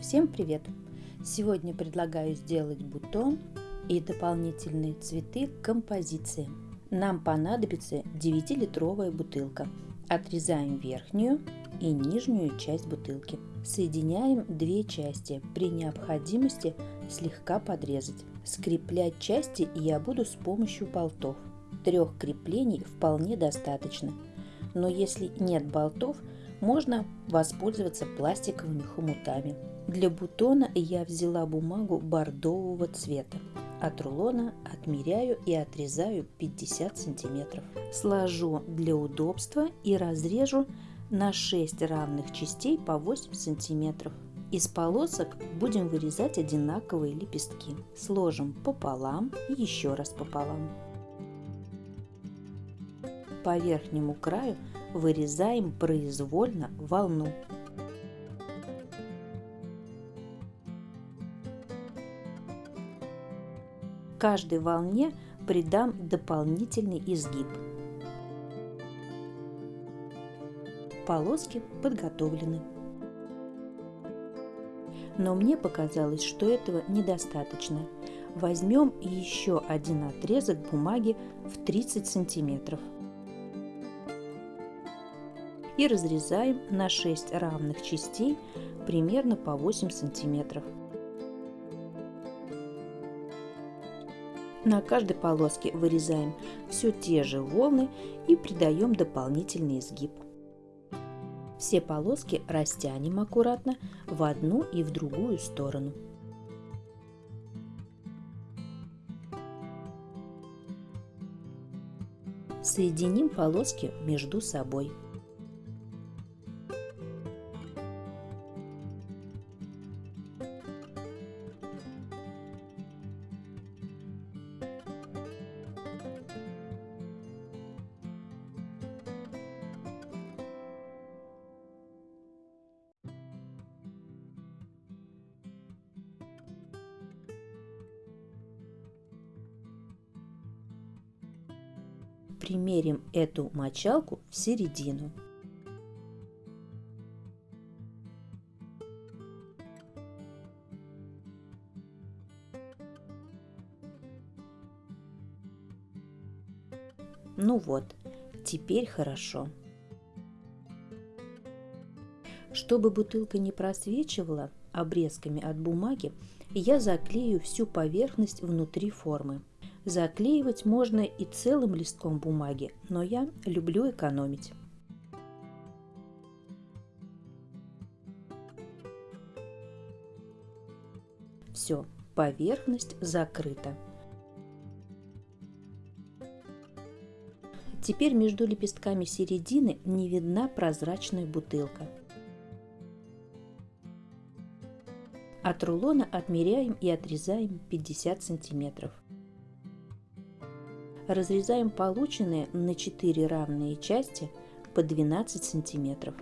Всем привет! Сегодня предлагаю сделать бутон и дополнительные цветы к композиции. Нам понадобится 9-литровая бутылка. Отрезаем верхнюю и нижнюю часть бутылки. Соединяем две части, при необходимости слегка подрезать. Скреплять части я буду с помощью болтов. Трех креплений вполне достаточно. Но если нет болтов, можно воспользоваться пластиковыми хомутами. Для бутона я взяла бумагу бордового цвета. От рулона отмеряю и отрезаю 50 сантиметров. Сложу для удобства и разрежу на 6 равных частей по 8 сантиметров. Из полосок будем вырезать одинаковые лепестки. Сложим пополам и еще раз пополам. По верхнему краю вырезаем произвольно волну. Каждой волне придам дополнительный изгиб. Полоски подготовлены. Но мне показалось, что этого недостаточно. Возьмем еще один отрезок бумаги в 30 сантиметров и разрезаем на 6 равных частей примерно по 8 сантиметров. На каждой полоске вырезаем все те же волны и придаем дополнительный изгиб. Все полоски растянем аккуратно в одну и в другую сторону. Соединим полоски между собой. Примерим эту мочалку в середину. Ну вот, теперь хорошо. Чтобы бутылка не просвечивала обрезками от бумаги, я заклею всю поверхность внутри формы. Заклеивать можно и целым листком бумаги, но я люблю экономить. Все, поверхность закрыта. Теперь между лепестками середины не видна прозрачная бутылка. От рулона отмеряем и отрезаем 50 сантиметров. Разрезаем полученные на 4 равные части по 12 сантиметров.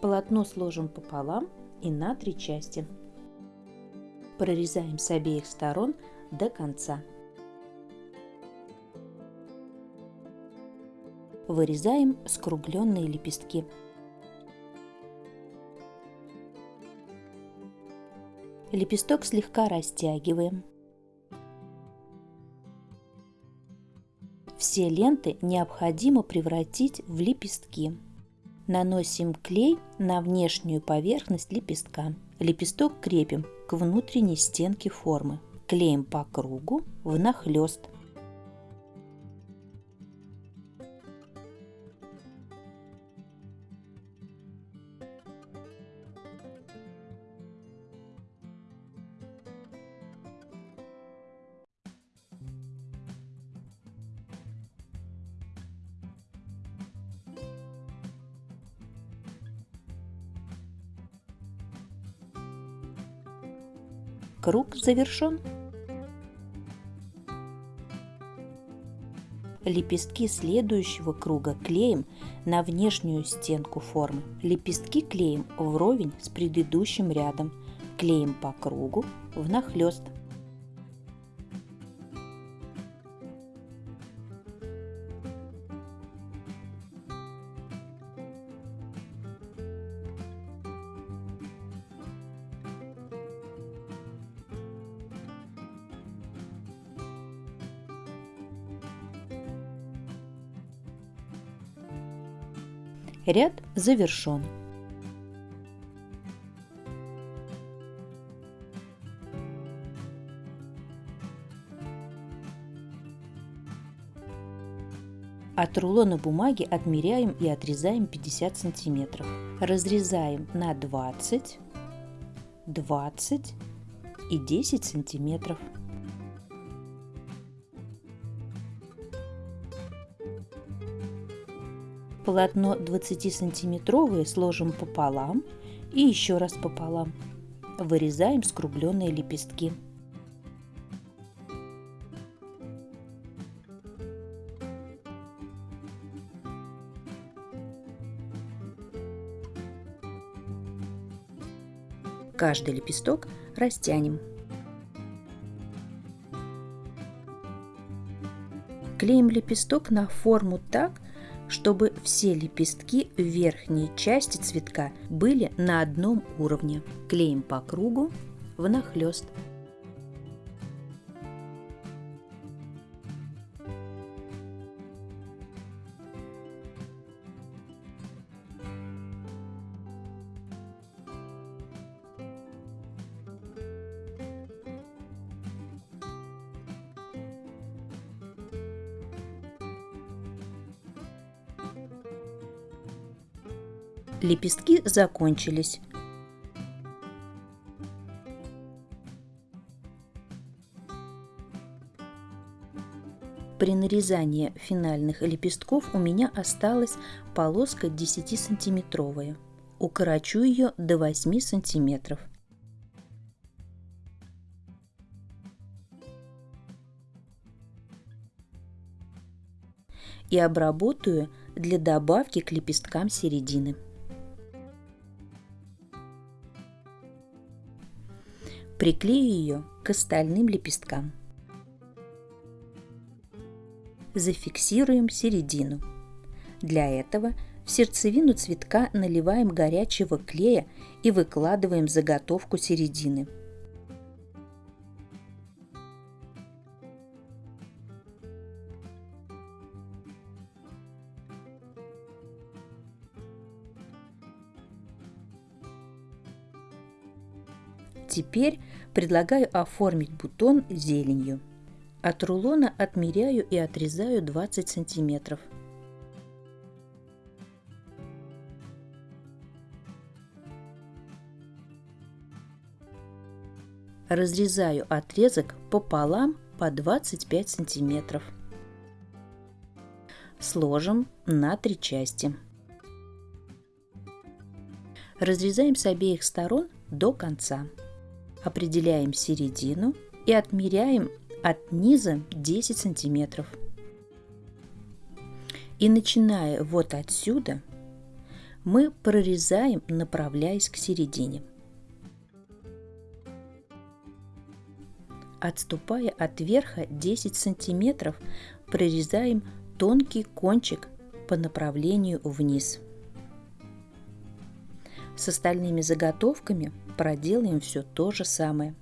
Полотно сложим пополам и на три части. Прорезаем с обеих сторон до конца. Вырезаем скругленные лепестки. Лепесток слегка растягиваем. Все ленты необходимо превратить в лепестки. Наносим клей на внешнюю поверхность лепестка. Лепесток крепим к внутренней стенке формы. Клеим по кругу внахлёст. Круг завершен. Лепестки следующего круга клеим на внешнюю стенку формы. Лепестки клеим вровень с предыдущим рядом. Клеим по кругу внахлёст. Ряд завершен. От рулона бумаги отмеряем и отрезаем 50 сантиметров. Разрезаем на 20, 20 и 10 сантиметров. Полотно 20-сантиметровое сложим пополам и еще раз пополам. Вырезаем скругленные лепестки. Каждый лепесток растянем. Клеим лепесток на форму так, чтобы все лепестки верхней части цветка были на одном уровне. Клеим по кругу внахлёст. Лепестки закончились. При нарезании финальных лепестков у меня осталась полоска 10-сантиметровая. Укорочу ее до 8 сантиметров. И обработаю для добавки к лепесткам середины. Приклею ее к остальным лепесткам. Зафиксируем середину. Для этого в сердцевину цветка наливаем горячего клея и выкладываем заготовку середины. Теперь предлагаю оформить бутон зеленью. От рулона отмеряю и отрезаю 20 сантиметров. Разрезаю отрезок пополам по 25 сантиметров. Сложим на три части. Разрезаем с обеих сторон до конца определяем середину и отмеряем от низа 10 сантиметров. И начиная вот отсюда, мы прорезаем, направляясь к середине. Отступая от верха 10 сантиметров, прорезаем тонкий кончик по направлению вниз. С остальными заготовками – проделаем все то же самое.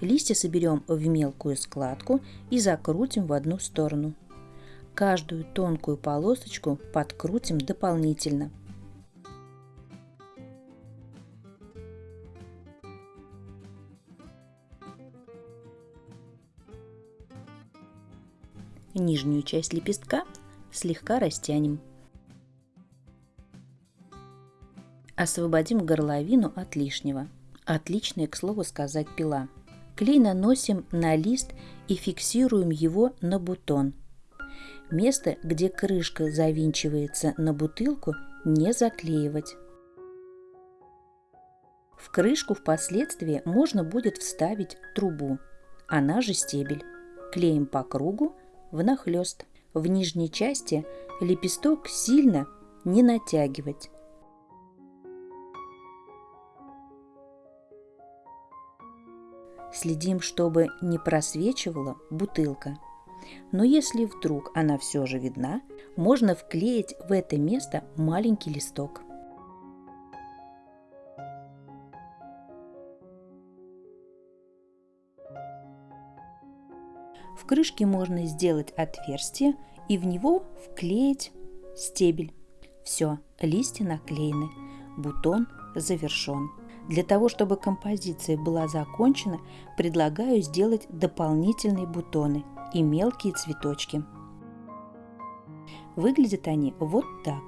Листья соберем в мелкую складку и закрутим в одну сторону. Каждую тонкую полосочку подкрутим дополнительно – Нижнюю часть лепестка слегка растянем. Освободим горловину от лишнего. Отличная, к слову сказать, пила. Клей наносим на лист и фиксируем его на бутон. Место, где крышка завинчивается на бутылку, не заклеивать. В крышку впоследствии можно будет вставить трубу, она же стебель. Клеим по кругу внахлёст. В нижней части лепесток сильно не натягивать. Следим, чтобы не просвечивала бутылка. Но если вдруг она все же видна, можно вклеить в это место маленький листок. Крышке можно сделать отверстие и в него вклеить стебель. Все, листья наклеены, бутон завершен. Для того, чтобы композиция была закончена, предлагаю сделать дополнительные бутоны и мелкие цветочки. Выглядят они вот так.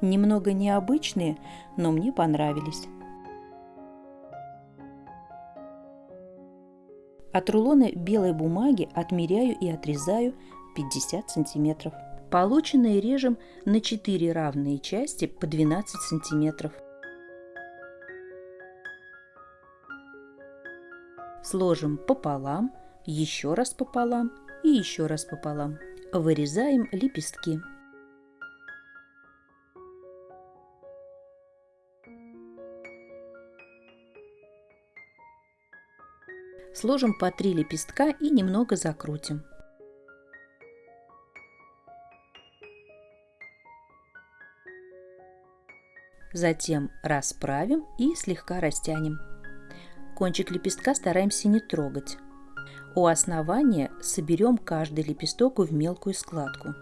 Немного необычные, но мне понравились. От рулона белой бумаги отмеряю и отрезаю 50 сантиметров. Полученное режем на 4 равные части по 12 сантиметров. Сложим пополам, еще раз пополам и еще раз пополам. Вырезаем лепестки. Сложим по 3 лепестка и немного закрутим. Затем расправим и слегка растянем. Кончик лепестка стараемся не трогать. У основания соберем каждый лепесток в мелкую складку.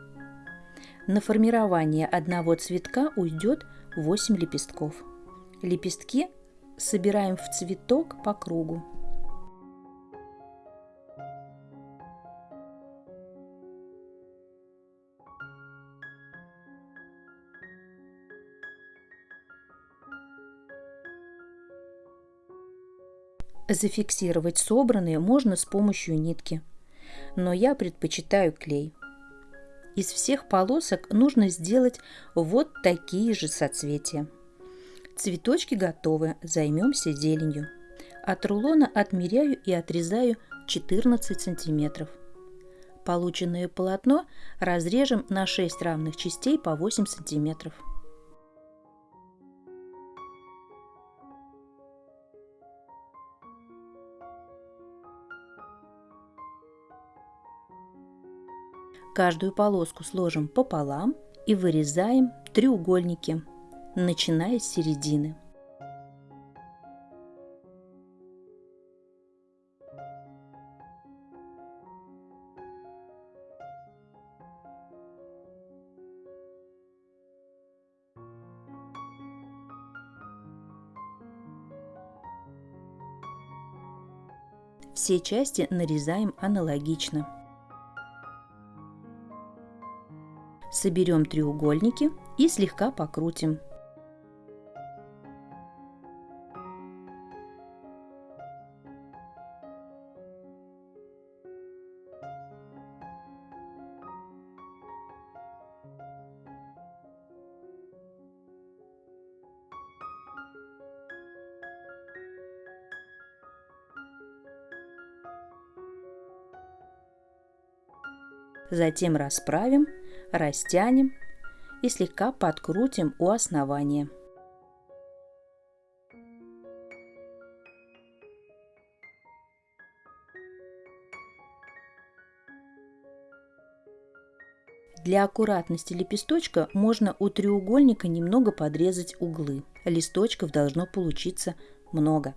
На формирование одного цветка уйдет 8 лепестков. Лепестки собираем в цветок по кругу. Зафиксировать собранные можно с помощью нитки, но я предпочитаю клей. Из всех полосок нужно сделать вот такие же соцветия. Цветочки готовы, займемся зеленью. От рулона отмеряю и отрезаю 14 сантиметров. Полученное полотно разрежем на 6 равных частей по 8 сантиметров. Каждую полоску сложим пополам и вырезаем треугольники, начиная с середины. Все части нарезаем аналогично. Соберем треугольники и слегка покрутим. Затем расправим растянем и слегка подкрутим у основания. Для аккуратности лепесточка можно у треугольника немного подрезать углы. Листочков должно получиться много.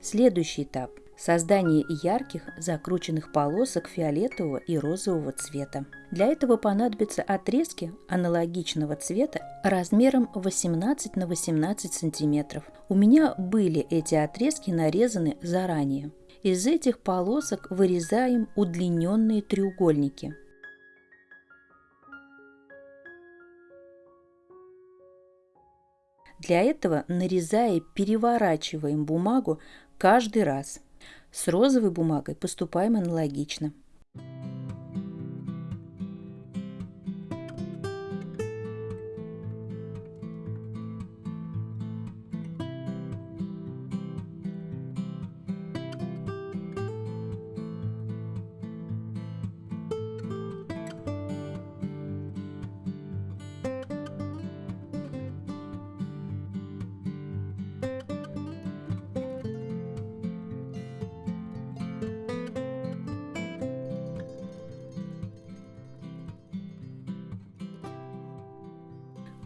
Следующий этап – создание ярких закрученных полосок фиолетового и розового цвета. Для этого понадобятся отрезки аналогичного цвета размером 18 на 18 сантиметров. У меня были эти отрезки нарезаны заранее. Из этих полосок вырезаем удлиненные треугольники. Для этого, нарезая, переворачиваем бумагу каждый раз. С розовой бумагой поступаем аналогично.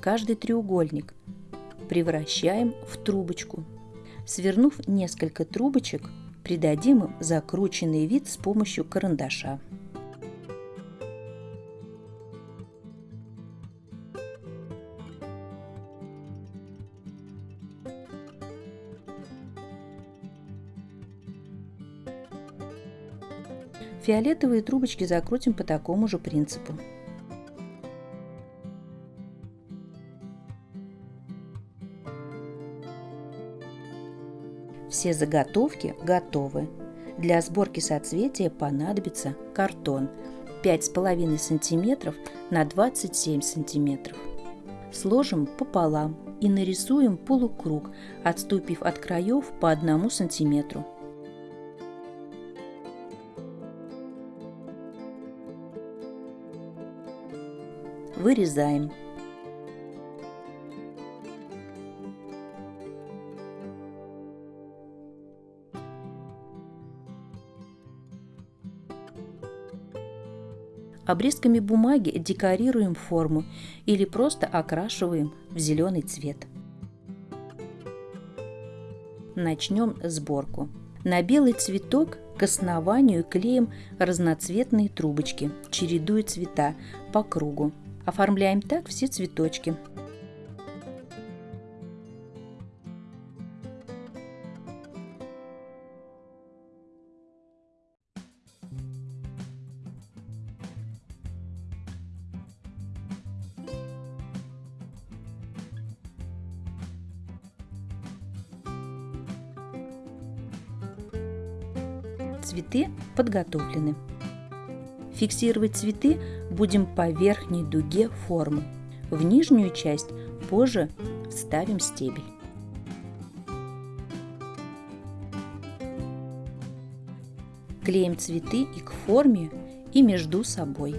Каждый треугольник превращаем в трубочку. Свернув несколько трубочек, придадим им закрученный вид с помощью карандаша. Фиолетовые трубочки закрутим по такому же принципу. Все заготовки готовы. Для сборки соцветия понадобится картон 5,5 см на 27 см. Сложим пополам и нарисуем полукруг, отступив от краев по 1 сантиметру. Вырезаем. Обрезками бумаги декорируем форму или просто окрашиваем в зеленый цвет. Начнем сборку. На белый цветок к основанию клеим разноцветные трубочки, чередуя цвета по кругу. Оформляем так все цветочки. Цветы подготовлены. Фиксировать цветы будем по верхней дуге формы. В нижнюю часть позже вставим стебель. Клеим цветы и к форме, и между собой.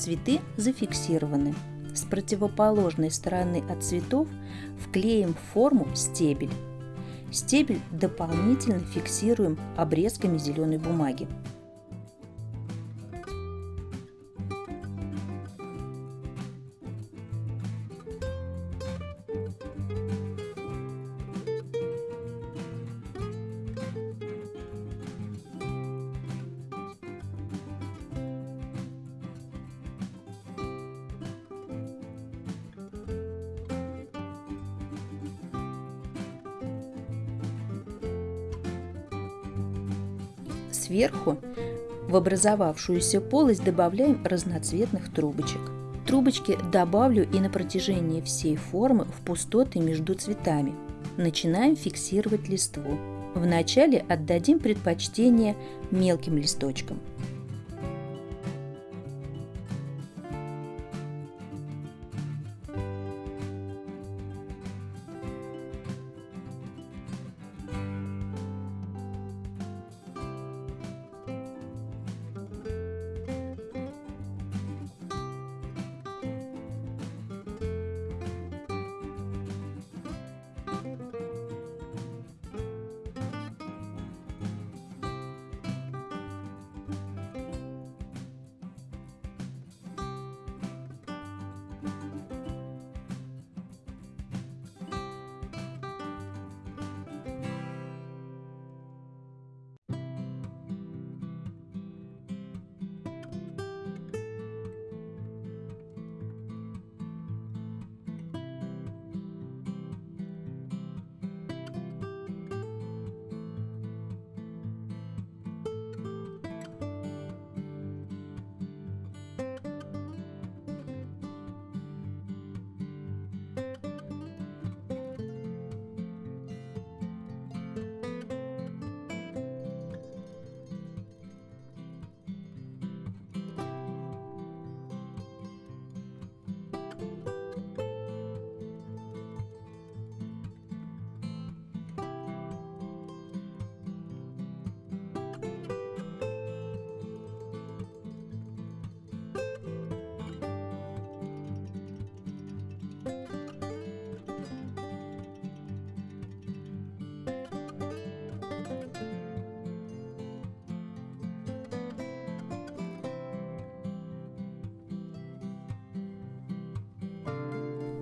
Цветы зафиксированы. С противоположной стороны от цветов вклеим в форму стебель. Стебель дополнительно фиксируем обрезками зеленой бумаги. Сверху в образовавшуюся полость добавляем разноцветных трубочек. Трубочки добавлю и на протяжении всей формы в пустоты между цветами. Начинаем фиксировать листву. Вначале отдадим предпочтение мелким листочкам.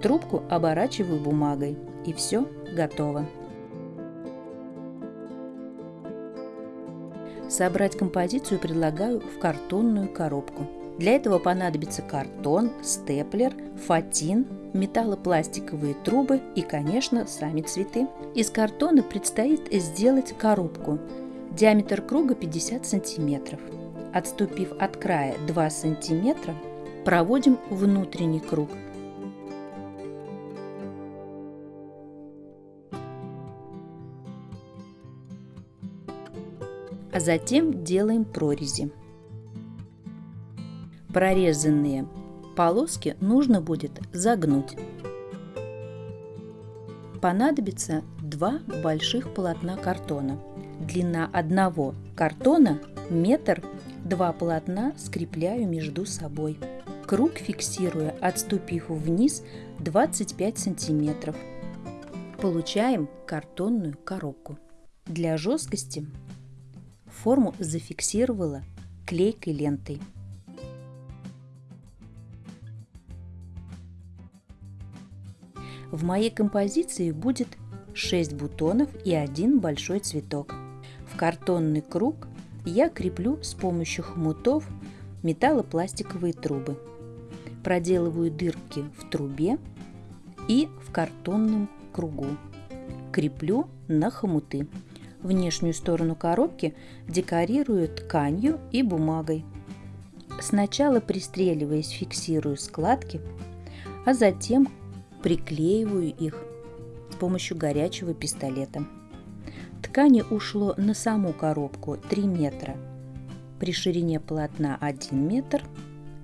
Трубку оборачиваю бумагой и все готово. Собрать композицию предлагаю в картонную коробку. Для этого понадобится картон, степлер, фатин, металлопластиковые трубы и, конечно, сами цветы. Из картона предстоит сделать коробку. Диаметр круга 50 сантиметров. Отступив от края 2 сантиметра, проводим внутренний круг – а затем делаем прорези. Прорезанные полоски нужно будет загнуть. Понадобится два больших полотна картона. Длина одного картона метр, два полотна скрепляю между собой. Круг фиксируя, отступив вниз 25 сантиметров. Получаем картонную коробку. Для жесткости форму зафиксировала клейкой лентой. В моей композиции будет 6 бутонов и один большой цветок. В картонный круг я креплю с помощью хомутов металлопластиковые трубы. Проделываю дырки в трубе и в картонном кругу. Креплю на хомуты. Внешнюю сторону коробки декорирую тканью и бумагой. Сначала пристреливаясь фиксирую складки, а затем приклеиваю их с помощью горячего пистолета. Ткани ушло на саму коробку 3 метра, при ширине полотна 1 метр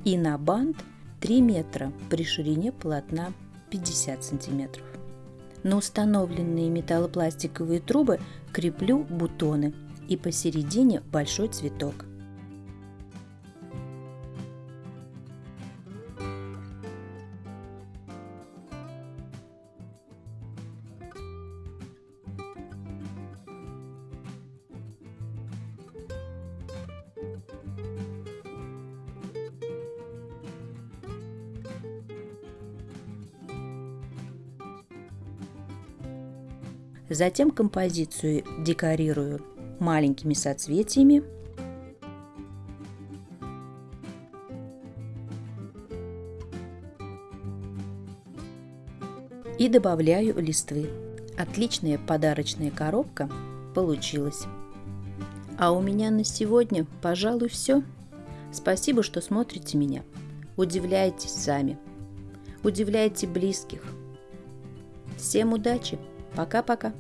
и на бант 3 метра при ширине полотна 50 сантиметров. На установленные металлопластиковые трубы креплю бутоны и посередине большой цветок – Затем композицию декорирую маленькими соцветиями. И добавляю листвы. Отличная подарочная коробка получилась. А у меня на сегодня, пожалуй, все. Спасибо, что смотрите меня. Удивляйтесь сами. Удивляйте близких. Всем удачи! Пока-пока.